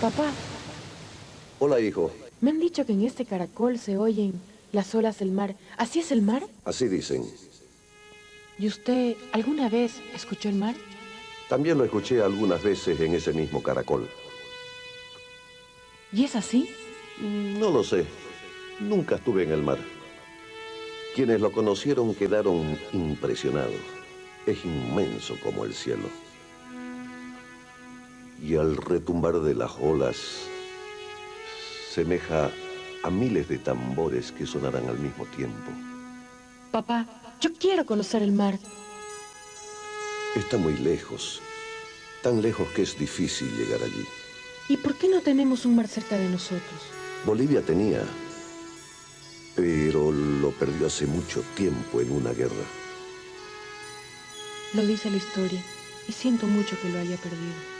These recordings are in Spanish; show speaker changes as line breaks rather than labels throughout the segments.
Papá,
Hola, hijo.
me han dicho que en este caracol se oyen las olas del mar. ¿Así es el mar?
Así dicen.
¿Y usted alguna vez escuchó el mar?
También lo escuché algunas veces en ese mismo caracol.
¿Y es así?
Mm, No lo sé. Nunca estuve en el mar. Quienes lo conocieron quedaron impresionados. Es inmenso como el cielo. Y al retumbar de las olas, semeja a miles de tambores que sonarán al mismo tiempo.
Papá, yo quiero conocer el mar.
Está muy lejos, tan lejos que es difícil llegar allí.
¿Y por qué no tenemos un mar cerca de nosotros?
Bolivia tenía, pero lo perdió hace mucho tiempo en una guerra.
Lo dice la historia y siento mucho que lo haya perdido.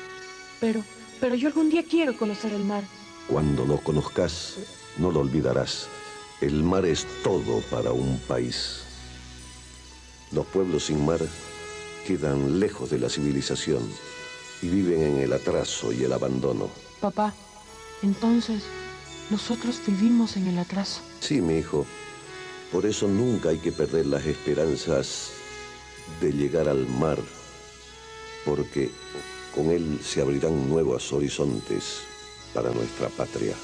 Pero, pero yo algún día quiero conocer el mar.
Cuando lo conozcas, no lo olvidarás. El mar es todo para un país. Los pueblos sin mar quedan lejos de la civilización y viven en el atraso y el abandono.
Papá, entonces, nosotros vivimos en el atraso.
Sí, mi hijo. Por eso nunca hay que perder las esperanzas de llegar al mar, porque con él se abrirán nuevos horizontes para nuestra patria.